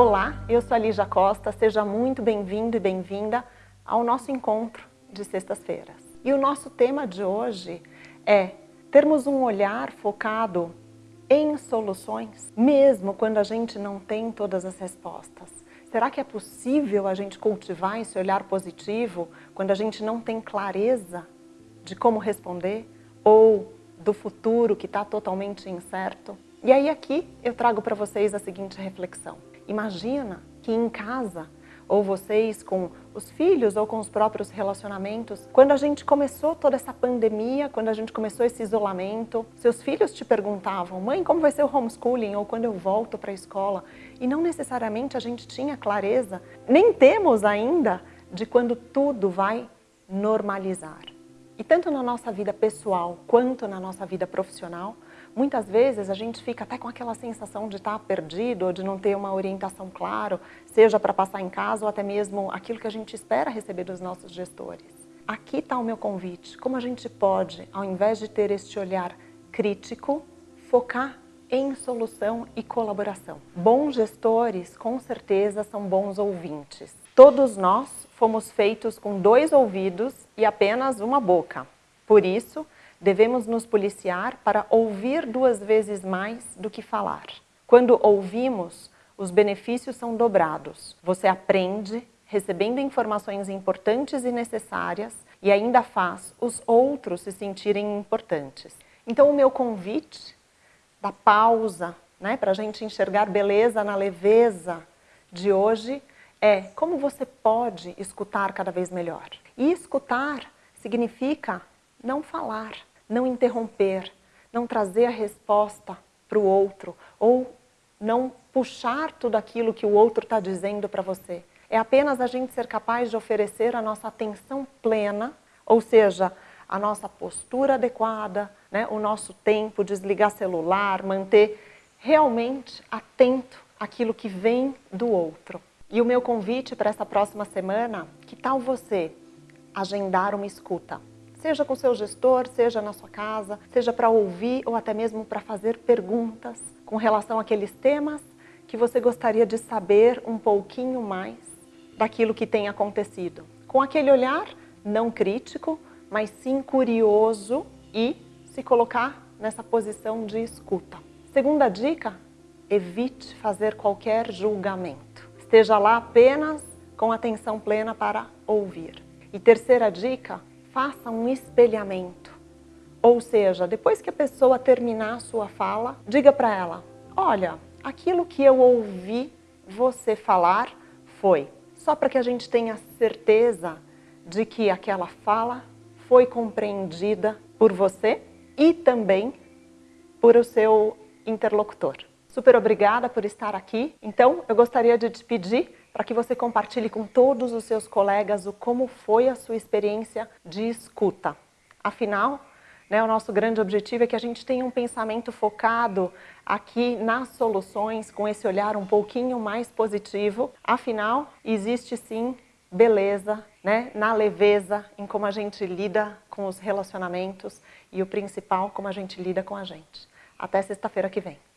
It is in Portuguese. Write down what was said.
Olá, eu sou a Lígia Costa, seja muito bem-vindo e bem-vinda ao nosso encontro de sextas-feiras. E o nosso tema de hoje é termos um olhar focado em soluções, mesmo quando a gente não tem todas as respostas. Será que é possível a gente cultivar esse olhar positivo quando a gente não tem clareza de como responder ou do futuro que está totalmente incerto? E aí aqui eu trago para vocês a seguinte reflexão. Imagina que em casa, ou vocês com os filhos ou com os próprios relacionamentos, quando a gente começou toda essa pandemia, quando a gente começou esse isolamento, seus filhos te perguntavam, mãe, como vai ser o homeschooling ou quando eu volto para a escola? E não necessariamente a gente tinha clareza, nem temos ainda, de quando tudo vai normalizar. E tanto na nossa vida pessoal quanto na nossa vida profissional, Muitas vezes a gente fica até com aquela sensação de estar perdido ou de não ter uma orientação clara, seja para passar em casa ou até mesmo aquilo que a gente espera receber dos nossos gestores. Aqui está o meu convite, como a gente pode, ao invés de ter este olhar crítico, focar em solução e colaboração. Bons gestores, com certeza, são bons ouvintes. Todos nós fomos feitos com dois ouvidos e apenas uma boca. Por isso, devemos nos policiar para ouvir duas vezes mais do que falar. Quando ouvimos, os benefícios são dobrados. Você aprende, recebendo informações importantes e necessárias, e ainda faz os outros se sentirem importantes. Então o meu convite da pausa, né, para a gente enxergar beleza na leveza de hoje, é como você pode escutar cada vez melhor. E escutar significa não falar, não interromper, não trazer a resposta para o outro ou não puxar tudo aquilo que o outro está dizendo para você. É apenas a gente ser capaz de oferecer a nossa atenção plena, ou seja, a nossa postura adequada, né, o nosso tempo, desligar celular, manter realmente atento àquilo que vem do outro. E o meu convite para essa próxima semana, que tal você agendar uma escuta? seja com seu gestor, seja na sua casa, seja para ouvir ou até mesmo para fazer perguntas com relação àqueles temas que você gostaria de saber um pouquinho mais daquilo que tem acontecido. Com aquele olhar não crítico, mas sim curioso e se colocar nessa posição de escuta. Segunda dica, evite fazer qualquer julgamento. Esteja lá apenas com atenção plena para ouvir. E terceira dica, faça um espelhamento. Ou seja, depois que a pessoa terminar a sua fala, diga para ela, olha, aquilo que eu ouvi você falar foi. Só para que a gente tenha certeza de que aquela fala foi compreendida por você e também por o seu interlocutor. Super obrigada por estar aqui. Então, eu gostaria de te pedir para que você compartilhe com todos os seus colegas o como foi a sua experiência de escuta. Afinal, né, o nosso grande objetivo é que a gente tenha um pensamento focado aqui nas soluções, com esse olhar um pouquinho mais positivo. Afinal, existe sim beleza né, na leveza, em como a gente lida com os relacionamentos e o principal, como a gente lida com a gente. Até sexta-feira que vem.